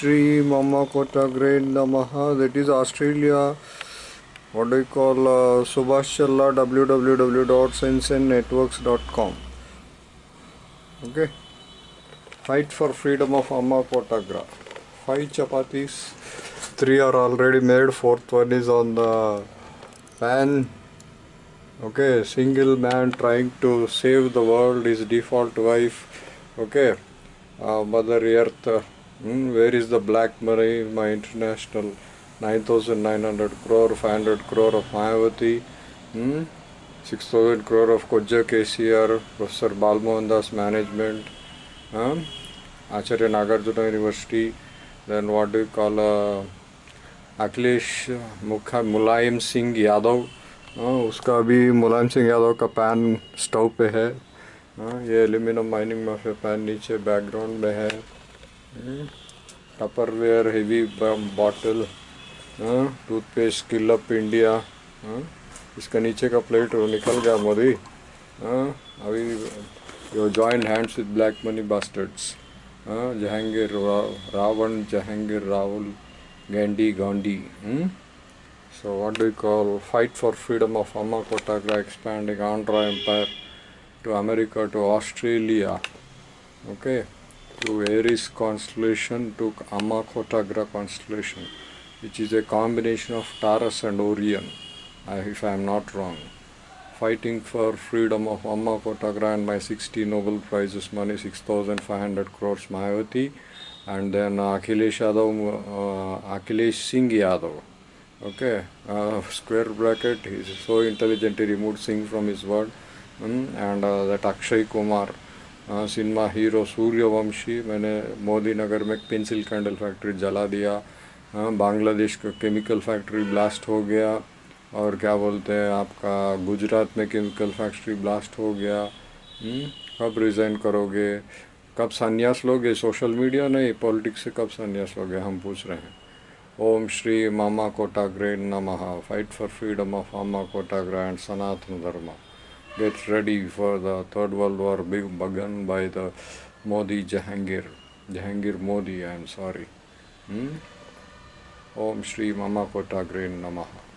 Shri Mama Kotagre Namaha. That is Australia. What do you call uh, Subhash Challa www.sensennetworks.com. Okay. Fight for freedom of Amma Kotagra. Five chapatis. Three are already made. Fourth one is on the pan. Okay, single man trying to save the world, his default wife. Okay, uh, Mother Earth. Uh, hmm, where is the black money? My international 9,900 crore, 500 crore of Mayavati. Hmm? 6,000 crore of Koja KCR, Professor Balmohan Das Management, um, Acharya Nagarjuna University, then what do you call uh, Akhilesh मुखा मुलायम सिंह यादव हाँ, उसका अभी मुलायम सिंह यादव का pan stove पे है हाँ, ये aluminium mining mafia pan नीचे बैकग्राउंड में है Tupperware heavy bottle toothpaste kill up India इसका नीचे का प्लेट निकल गया मोदी अभी यो joint hands with black money bastards Jahangir Ravan, Jahangir Rahul गैंडी Gandhi so what do call fight for freedom of अम्मा कोटाग्रा expanding Andhra empire to America to Australia okay. To Aries constellation to Amma Kotagra constellation, which is a combination of Taurus and Orion, if I am not wrong. Fighting for freedom of Amma Kotagra and my 60 Nobel Prizes money, 6,500 crores Mayavati and then uh, Akhilesh Yadav, uh, Akhilesh Singh Yadav. Okay, uh, square bracket. He is so intelligent. He removed Singh from his word. Hmm, and uh, that Akshay Kumar, uh, cinema hero Sooryavanshi मैंने मोदी नगर में pencil candle factory जला दिया। हाँ, बांग्लादेश का chemical factory blast हो गया और क्या बोलते हैं आपका गुजरात में केमिकल फैक्ट्री ब्लास्ट हो गया। हम्म, कब रिज़ाइन करोगे? कब संन्यास लोगे? सोशल मीडिया नहीं पॉलिटिक्स से कब संन्यास लोगे? हम पूछ रहे हैं। ओम श्री मामा कोटा कोटाग्रे नमः। फाइट फॉर फ्रीडम ऑफ़ मामा कोटाग्रा and Sanatan Dharma get ready for the third world war begun by the Modi Jahangir. Jahangir Modi I am sorry. Hmm? Om Shri Mama Kotagre Namaha